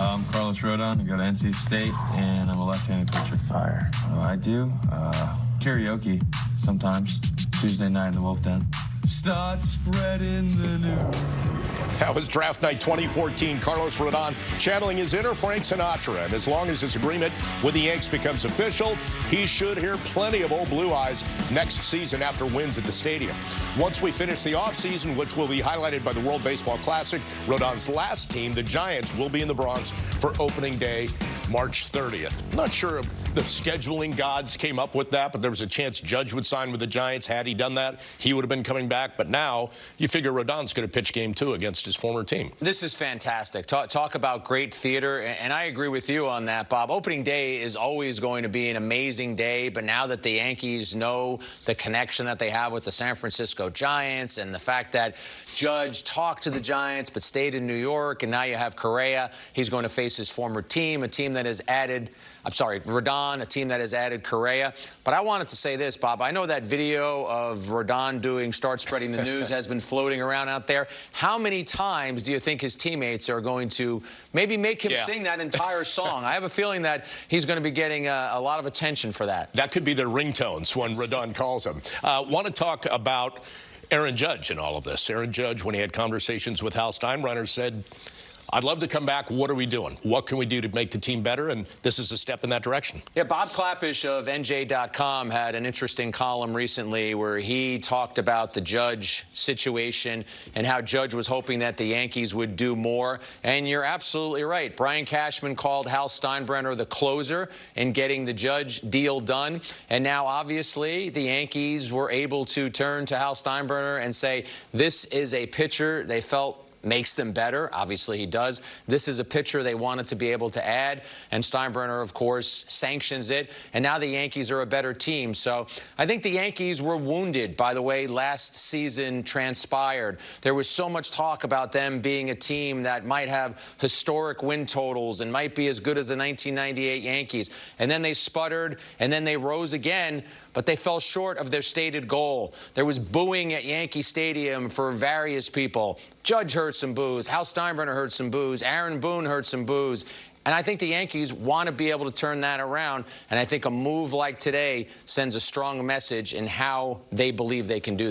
I'm Carlos Rodon. I go to NC State, and I'm a left-handed pitcher. Fire. Uh, I do uh, karaoke sometimes. Tuesday night in the Wolf Den. Start spreading the news. That was draft night 2014. Carlos Rodon channeling his inner Frank Sinatra. And as long as his agreement with the Yanks becomes official, he should hear plenty of old blue eyes next season after wins at the stadium. Once we finish the offseason, which will be highlighted by the World Baseball Classic, Rodon's last team, the Giants, will be in the Bronx for opening day, March 30th. Not sure the scheduling gods came up with that, but there was a chance Judge would sign with the Giants. Had he done that, he would have been coming back. But now you figure Rodon's going to pitch game two against his former team. This is fantastic. Talk, talk, about great theater, and I agree with you on that, Bob. Opening day is always going to be an amazing day, but now that the Yankees know the connection that they have with the San Francisco Giants and the fact that Judge talked to the Giants but stayed in New York, and now you have Correa, he's going to face his former team, a team that has added, I'm sorry, Rodon, a team that has added Correa. But I wanted to say this, Bob. I know that video of Rodon doing Start Spreading the News has been floating around out there. How many times do you think his teammates are going to maybe make him yeah. sing that entire song? I have a feeling that he's going to be getting a, a, lot of attention for that. That could be their ringtones when Rodon calls them. Uh, want to talk about Aaron Judge in all of this. Aaron Judge, when he had conversations with Hal Steinbrenner, said I'd love to come back. What are we doing? What can we do to make the team better? And this is a step in that direction. Yeah, Bob Klapisch of NJ.com had an interesting column recently where he talked about the Judge situation and how Judge was hoping that the Yankees would do more. And you're absolutely right. Brian Cashman called Hal Steinbrenner the closer in getting the Judge deal done. And now, obviously, the Yankees were able to turn to Hal Steinbrenner and say, this is a pitcher they felt makes them better. Obviously, he does. This is a pitcher they wanted to be able to add, and Steinbrenner, of course, sanctions it. And now the Yankees are a better team. So I think the Yankees were wounded by the way last season transpired. There was so much talk about them being a team that might have historic win totals and might be as good as the 1998 Yankees. And then they sputtered, and then they rose again, but they fell short of their stated goal. There was booing at Yankee Stadium for various people. Judge heard some boos. Hal Steinbrenner heard some boos. Aaron Boone heard some boos. And I think the Yankees want to be able to turn that around. And I think a move like today sends a strong message in how they believe they can do that.